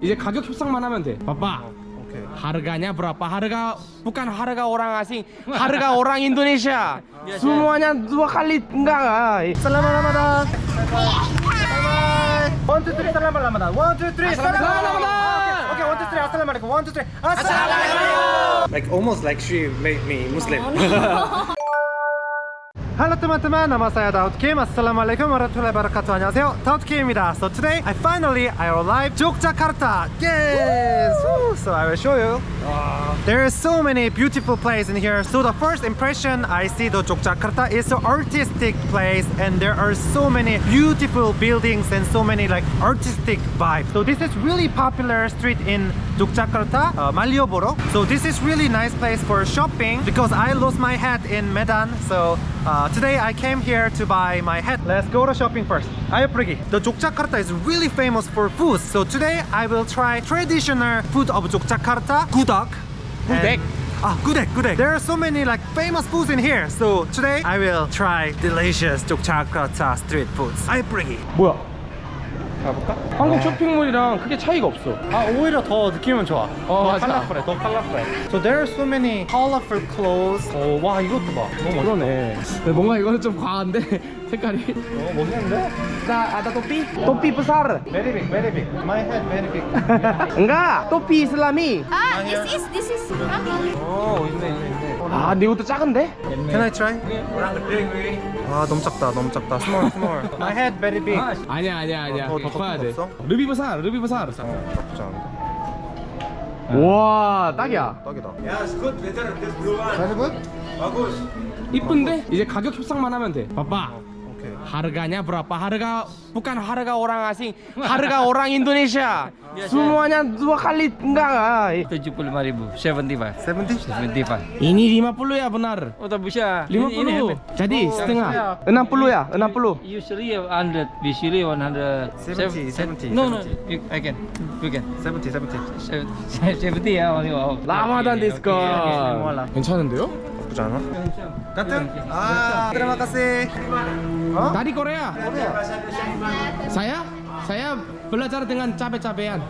이제 가격 협상만 하면 돼. 봐봐. Oke. Harganya berapa? Harga bukan harga orang asing, harga orang Indonesia. Semuanya dua kali enggak. Selamat Ramadan. One two three. Selamat Ramadan. One two three. Selamat Ramadan. Okay, one two three. Assalamualaikum. One two three. Assalamualaikum. Like almost like she made me Muslim. Halo teman-teman, nama saya Daud Kim. Assalamualaikum warahmatullahi wabarakatuh. 안녕하세요, Daud Kim입니다. So today, I finally I arrived Yogyakarta. Yes. Woo. So I will show you. There are so many beautiful places in here. So the first impression I see the Yogyakarta is an artistic place, and there are so many beautiful buildings and so many like artistic vibes. So this is really popular street in Yogyakarta, uh, Malioboro. So this is really nice place for shopping because I lost my hat in Medan. So uh, today I came here to buy my hat. Let's go to shopping first. Ayo pergi. The Yogyakarta is really famous for food. So today I will try traditional food of Yogyakarta, gudeg, gudeg, Ah, gudeg, gudeg. There are so many like famous foods in here. So today I will try delicious Yogyakarta street foods. I bring it. 뭐야? 가볼까? 한국 쇼핑몰이랑 크게 차이가 없어. 아 오히려 더 느낌은 좋아. 어, 더 맞아. 컬러풀해, 더 컬러풀해. So there are so many colorful clothes. 어, 와 이것도 봐. 너무. 그러네. 뭔가 이거는 좀 과한데 색깔이. 너무 멋있는데? 나 ada topi? Topi besar. Very big, very big. My head very big. Enggak, topi Islami. Ah, this is this is 오 있네 있네 있네. 아, 근데 이것도 작은데? Can I try? 아 너무 작다 너무 작다. Small small. My head very big. 아니야, 아니야, 아니야. 더, 더더 커야 돼. 없어? 르비 부살, 르비 부살. 어 나쁘지 않은데. 와, 딱이야. 딱이다. Very good. 이쁜데? 이제 가격 협상만 하면 돼. 봐봐. 오케이. Harganya berapa? Harga bukan harga orang asing, harga orang Indonesia. Semuanya dua kali enggak enggak. 75.000 75 70? 75 Ini 50 ya benar. oh tak bisa 50. Jadi setengah. 60 ya? 60. usually 100 usually 100 70, 70, no no 70. you, I can you can 70, 70. 70 ya only wow 라마단 디스코. 괜찮은데요? 나쁘지 않아? 같은? 아, terima kasih. 어? Tadi Korea. Saya saya belajar dengan cabe-cabean.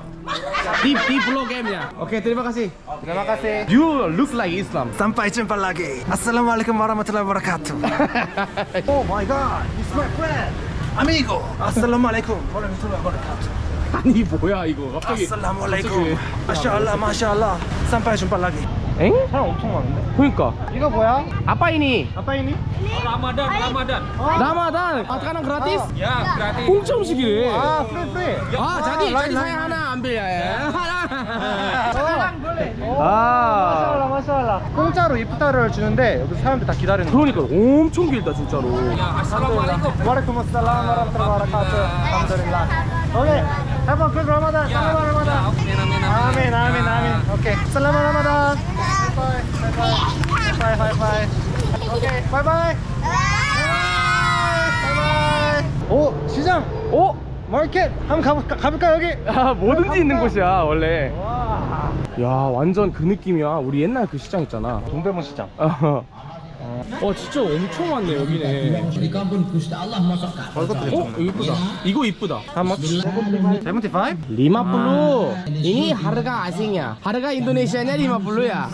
Di di Blok M-nya. Oke, terima kasih. terima kasih. You look like Islam. Sampai jumpa lagi. Assalamualaikum warahmatullahi wabarakatuh. oh my god, it's my friend. Amigo. Assalamualaikum warahmatullahi wabarakatuh. 아니 뭐야 이거 갑자기. Assalamualaikum. Masyaallah, masyaallah. Sampai jumpa lagi. 엥? 사람 엄청 많은데? 그러니까. 이거 뭐야? Apa ini? 아빠 ini? Ramadan Ramadan Ramadan. Ah, sekarang gratis? ya gratis 공짜 음식이래. 아, free free. 아, jadi lain. saya 하나 ambil ya. ya. 아, 마샬라, 마샬라. 공짜로 이프타를 주는데 여기 사람들 다 기다리는 거. 그러니까 엄청 길다 진짜로. Assalamualaikum Waalaikumsalam warahmatullahi wabarakatuh. Alhamdulillah. Oke, have a good Ramadan. Selamat Ramadan. Amin, amin, amin. Oke, selamat Ramadan. Bye, bye, bye, bye, bye, bye. Oke, bye, bye. Bye, bye. 오, 시장. 어? 마켓. 한번 가볼까? 가볼까 여기? 아, 뭐든지 있는 곳이야 원래. 와. 야 완전 그 느낌이야. 우리 옛날 그 시장 있잖아. 동대문 시장. 어, 어 진짜 엄청 많네 여기네. 어, 이것도 어? 괜찮네. 이거 이쁘다. 이거 이쁘다. 75? Lima puluh. Ini harga asingnya. Harga Indonesianya lima puluh ya.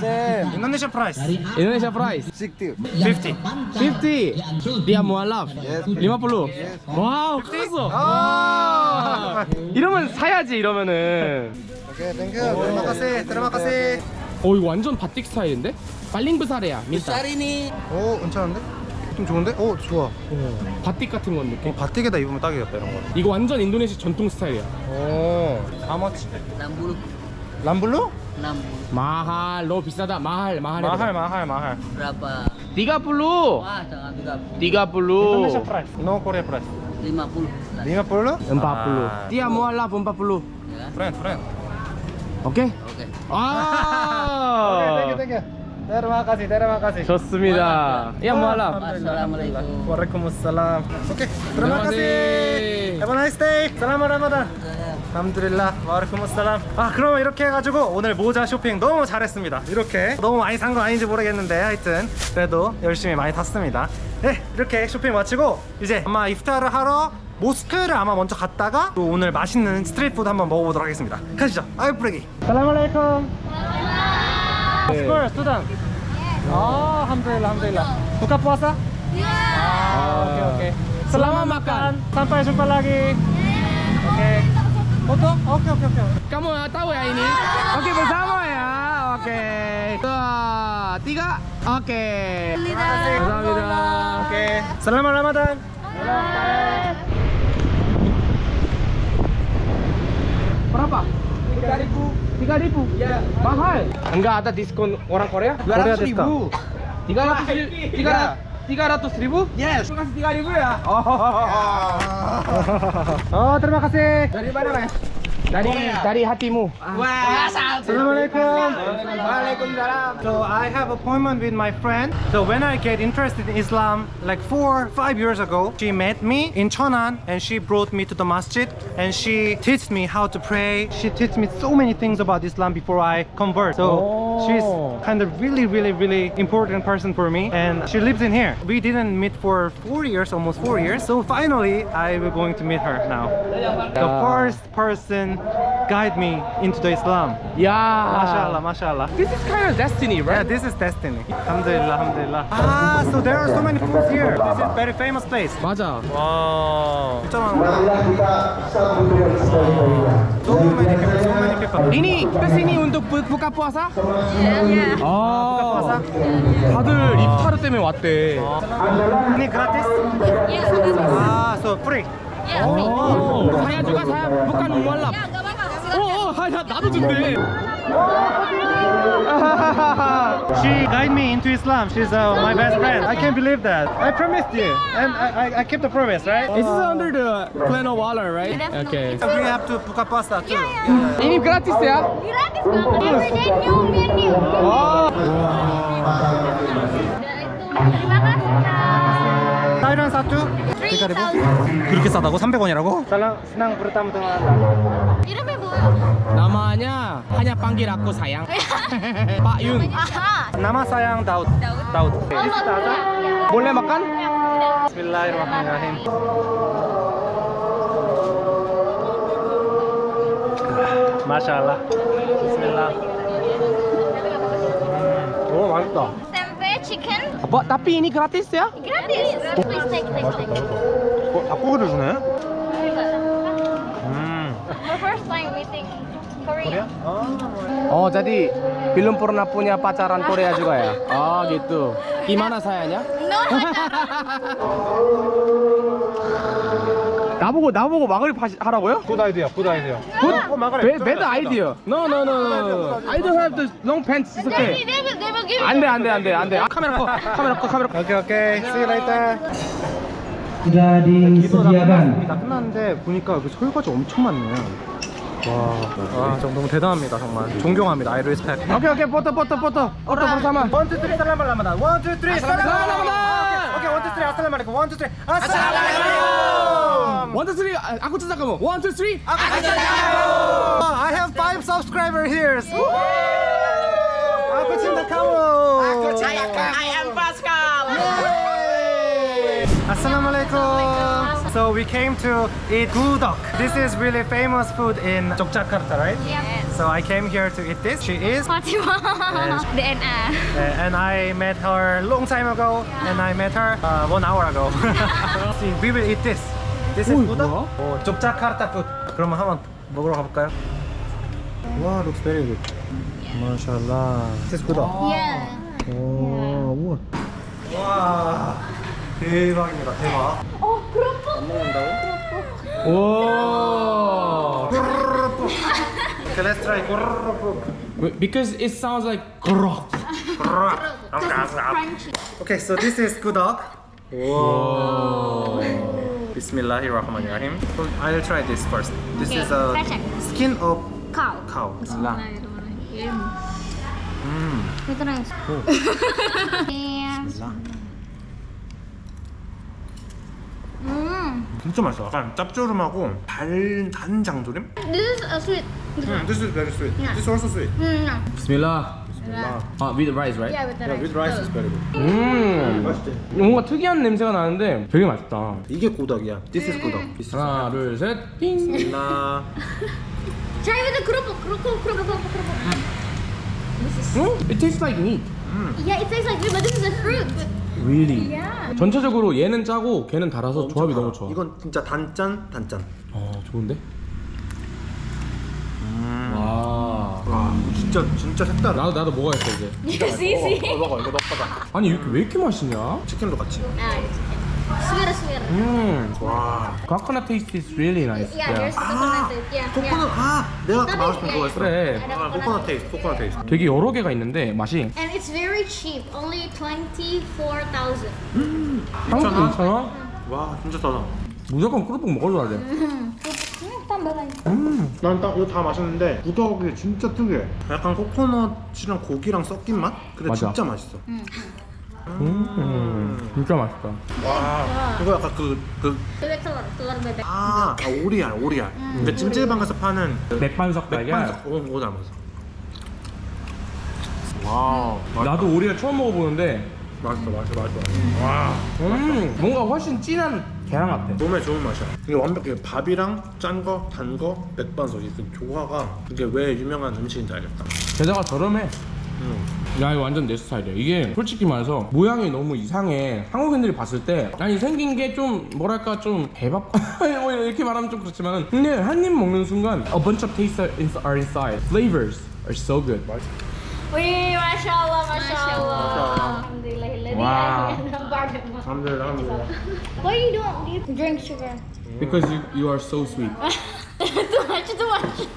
인도네시아 프라이스. Indonesia price 60. 50. 50. Dia mualaf. 50. 와우 컸어. 아. 이러면 사야지 이러면은. 오케이, 땡큐. terima kasih. terima kasih. 어 이거 완전 바틱 스타일인데? paling besar ya minta. 오, 괜찮은데? 좀 좋은데? 오, 좋아. 바틱 같은 건 느낌. 어, 바틱에다 입으면 딱이겠다 이런 거. 이거 완전 인도네시아 전통 스타일이야. 오, how much. 60 enam puluh? 60 mahal, 너 비싸다. mahal, mahal. mahal, mahal, mahal. berapa? 30. Wah, jangan 30 인도네시아 30. price. no Korea price. 50 lima puluh? 40. 아. Dia mualaf 40. 오케이? Oke. 아. Thank you, thank you. terima kasih, terima kasih. 좋습니다. Ya mualaf. Assalamualaikum. Waalaikumsalam. Terima kasih. Have a nice day. Selamat Ramadan. Alhamdulillah Waalaikumsalam 아 그러면 이렇게 해가지고 오늘 모자 쇼핑 너무 잘했습니다 이렇게 너무 많이 산 건 아닌지 모르겠는데 하여튼 그래도 열심히 많이 탔습니다 네 이렇게 쇼핑 마치고 이제 아마 iftar를 하러 모스크를 아마 먼저 갔다가 또 오늘 맛있는 스트리트 푸드 한번 먹어보도록 하겠습니다 가시죠 아유 뿌레기 살라말레이쿰 스콜 수단 아 함들라 함들라 buka puasa ah, oke oke Selamat makan. sampai jumpa lagi oke foto oke oke oke Kamu tahu ya ini? Oke bersama ya. Oke. Dua, tiga. Oke. Kamsahamnida. oke selamat ramadan Berapa? 3000 3000? Ya Mahal Enggak ada diskon orang Korea? Korea 200 ribu 300 ribu 300 ribu? Yes Kasih 3 ribu ya? Oh oh terima kasih Dari mana mas? Dari, dari hatimu Assalamualaikum. Waalaikumsalam So I have appointment with my friend. So when I get interested in Islam, like four, five years ago, she met me in Cheonan and she brought me to the masjid and she teach me how to pray. She teach me so many things about Islam before I convert. So Oh. She's kind of really, really, really important person for me and she lives in here. We didn't meet for four years, almost four years. So finally, I'm going to meet her now. The first person guide me into the Islam. Yeah. Mashallah, mashallah. This is kind of destiny, right? Yeah, this is destiny. Alhamdulillah, alhamdulillah. Ah, so there are so many foods here. This is very famous place. 맞아. Wow. So many people, so many people. Ini, kita sini untuk buka puasa? 아? 다들 iftar 때문에 왔대? Iya, sudah. Ah, so free. 어, bukan mualaf Ya, nggak apa-apa. 어. 어, 야, 나도 준대. She guide me into Islam. She's uh, my best friend. I can't believe that. I promised you, and I, I, I kept the promise, right? This is under the plan of water, right? That's Okay. So we have to buka puasa too. Iya, Ini gratis ya? Gratis banget. Everyday new menu. 와. Udah itu. Terima kasih. Kak. Thailand satu. 3,000. 그렇게 싸다고? 300원이라고? senang senang bertemu dengan anda. Iramnya bu. namanya hanya panggil aku sayang. Pak Yun. Aha. nama sayang Daud. Daud. Daud. Oh, boleh. Boleh makan? Bismillahirrahmanirrahim. Masyaallah. Bismillah. Oh, 맛있다. Tapi ini gratis ya? gratis. Please take, take, take. 어, 닭고기를 주네. 음. The first time meeting Korea. Oh, jadi belum pernah punya pacaran Korea juga ya? Oh, gitu. Gimana sayanya? No, 나보고 나보고 막을 파- 하라고요? 굿 아이디어, 굿 아이디어. Good, 어, bad, bad idea. No, no, no, no. I don't have the long pants. It's okay. They, will, they will give 안 돼, 안 돼, 안 돼, 안 돼. 아, 카메라 꺼, 카메라 꺼, 카메라 꺼. 오케이, 오케이. You later. sudah disediakan. 다 끝났는데 보니까 그 설거지 엄청 많네요. 와, 와, 정 너무 대단합니다, 정말. 존경합니다. I respect. 오케이, 오케이, photo, photo, photo. Photo bersama. One, two, three, selamat Ramadan. One, two, three, selamat Ramadan. 오케이, one, two, three, assalamualaikum. One, two, three, assalamualaikum. One, two, three. 아, aku 진짜 kamu. One, two, three. I have five subscribers here. Aku cinta kamu. Aku cinta kamu. I am Pascal. Assalamualaikum. So we came to eat gudok. This is really famous food in Yogyakarta, right? Yep. So I came here to eat this. She is. Fatima. DNA. Uh, and I met her long time ago, and I met her uh, one hour ago. See, we will eat this. This is 어이, gudok. 뭐야? 오, 족자카르타 food. 그러면 한번 먹으러 가볼까요? 와, looks very good. 마샬라. This is gudok. Yeah. 오, 우와. 와, 대박입니다, 대박. Oh, kerupuk. 오. Okay, let's try. Wait, Because it sounds like 그럭. Crunchy. Okay, so this is gudok. Whoa. Bismillahirrahmanirrahim. So I'll try this first. This Okay, is a krecek. skin of Cow. cow. Bismillahirrahmanirrahim. 음. Iya. Hmm. 진짜 맛있어. 약간 짭조름하고 달, 단 장조림? This is a sweet. Mm, this is very sweet. Yeah. This is also sweet. Hmm. Bismillah. 아, with rice, right? Yeah, with the rice. with rice is very good. 음, 뭔가 특이한 냄새가 나는데 되게 맛있다. 이게 고덕이야. This is 고덕. This is 하나, 둘, 셋, 띵. 나 Try with the kerupuk, kerupuk, kerupuk, kerupuk, kerupuk. This is. 음, it tastes like meat. Yeah, it tastes like meat, but this is a fruit. Really? Yeah. 전체적으로 얘는 짜고 걔는 달아서 조합이 너무 좋아. 이건 진짜 단짠 단짠. 어, 좋은데? 와. 와 진짜 진짜 색다르. 나도 나도 먹어야겠어 이제. see, see. 어, 먹어 이거 넣어봐. 아니 이렇게 왜 이렇게 맛있냐? 치킨도 같이. Ah, it's okay. Sweet, sweet. 음. 와. Coconut taste is really nice. Yeah, there's coconut. taste. Yeah, 코코넛 아 내가 아까 말했던. 그거 있어. 그래. 아, 코코넛 taste coconut taste. 되게 여러 개가 있는데 맛이. And it's very cheap, only twenty-four thousand. 한국 2,000원? 와 진짜 싸다. 무조건 꾸룩 먹어줘야 돼. Hmm, tambah lagi. 음. 난딱 이거 다 맛있는데 gudeg이 진짜 특이해. 약간 코코넛이랑 고기랑 섞인 맛? 근데 맞아. 진짜 맛있어. 음. 진짜 맛있다. 와 이거 약간 그 그. 아, 아 오리알 오리알. 근데 찜질방에서 파는 맥반석 달걀. 맥반석 오, 오 닮았어. 와우 나도 오리알 처음 먹어보는데 맛있어 맛있어 맛있어. 와 음 뭔가 훨씬 진한 계란 같아. 몸에 좋은 맛이야. 이게 완벽해. 밥이랑 짠 거, 단 거, 맥반석 이그 조화가 이게 왜 유명한 음식인지 알겠다. 게다가 저렴해. 음. 야 이거 완전 내 스타일이야 이게 솔직히 말해서 모양이 너무 이상해 한국인들이 봤을 때 아니 생긴 게 좀 뭐랄까 좀 개밥 뭐 이렇게 말하면 좀 그렇지만 근데 한 입 먹는 순간 a bunch of tastes are ins- are inside flavors are so good Wih, masya Allah, masya Allah. Alhamdulillah. Wow. 사람들 사람들. Why you don't you drink sugar? because you, you are so sweet too much, too much.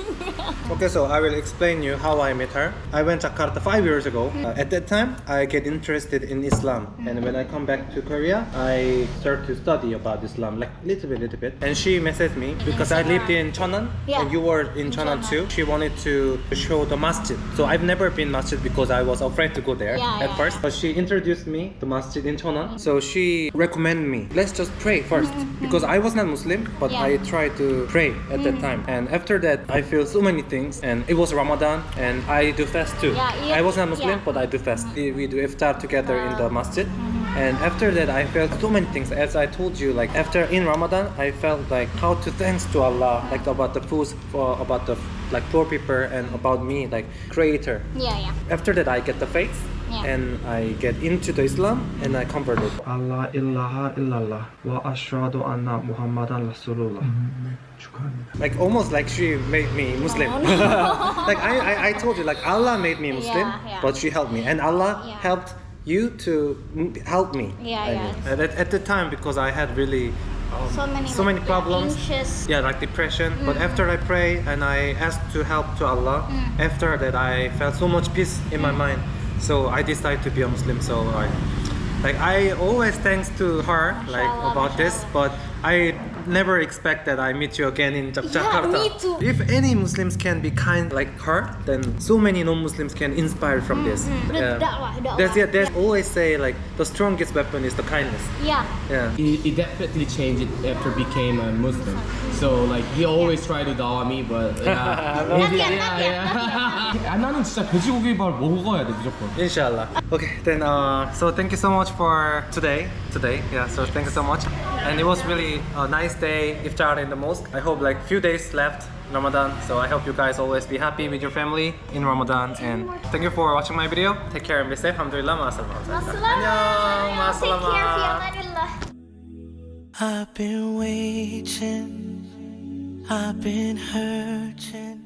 Okay, so I will explain you how I met her. I went to Jakarta five years ago. Uh, at that time, I get interested in Islam, and when I come back to Korea, I start to study about Islam, like little bit, little bit. And she messaged me because I lived in Cheonan, Yeah. and you were in Cheonan too. She wanted to show the masjid. So I've never been masjid because I was afraid to go there Yeah, at yeah, first. But she introduced me to masjid in Cheonan. So she recommended me, let's just pray first because I was not Muslim, but. I tried to pray at that time. And after that, I feel so many things. And it was Ramadan, and I do fast too. Yeah, yeah, I was not Muslim, yeah. but I do fast. We we do iftar together in the ah. masjid. Mm-hmm. And after that, I felt so many things. As I told you, like after in Ramadan, I felt like how to thanks to Allah, like about the food, for about the like poor people, and about me, like Creator. Yeah, yeah. After that, I get the faith, Yeah. and I get into the Islam, and I converted. Allah ilaha illallah wa ashhadu anna Muhammadan Rasulullah. Mm-hmm. like almost like she made me Muslim. like I, I, I told you, like Allah made me Muslim, Yeah, yeah. but she helped me, and Allah Yeah. helped you to help me. Yeah, I yeah. mean. At, at the time, because I had really um, So many, so like, many yeah, problems. anxious. Yeah, like depression. But mm-hmm. after I pray and I asked to help to Allah, mm. after that I felt so much peace in my mm. mind. So I decided to be a Muslim. So I, like I always thanks to her like Mashallah, about this, but I never expect that I meet you again in Jak- Yeah, Jakarta. me too. If any Muslims can be kind like her, then so many non-Muslims can inspire from this. Mm-hmm. The Yeah. dakwah, dakwah. There's, yeah, there's always say like the strongest weapon is the kindness. Yeah. Yeah. It, it definitely changed after became a Muslim. So like he always tried to dawa me, but yeah, Not yet, not yet, 아, 나는 진짜 돼지고기밥 먹어야 돼 무조건. Inshallah. Okay, then uh, so thank you so much for today. Today, yeah. So thank you so much, and it was really a nice day iftar in the mosque. I hope like few days left Ramadan, so I hope you guys always be happy with your family in Ramadan. And thank you for watching my video. Take care and be safe. Alhamdulillah. Ma'asalam. Annyeong. Take care, Ma'asalam. fi amanillah. I've been waiting, I've been hurting.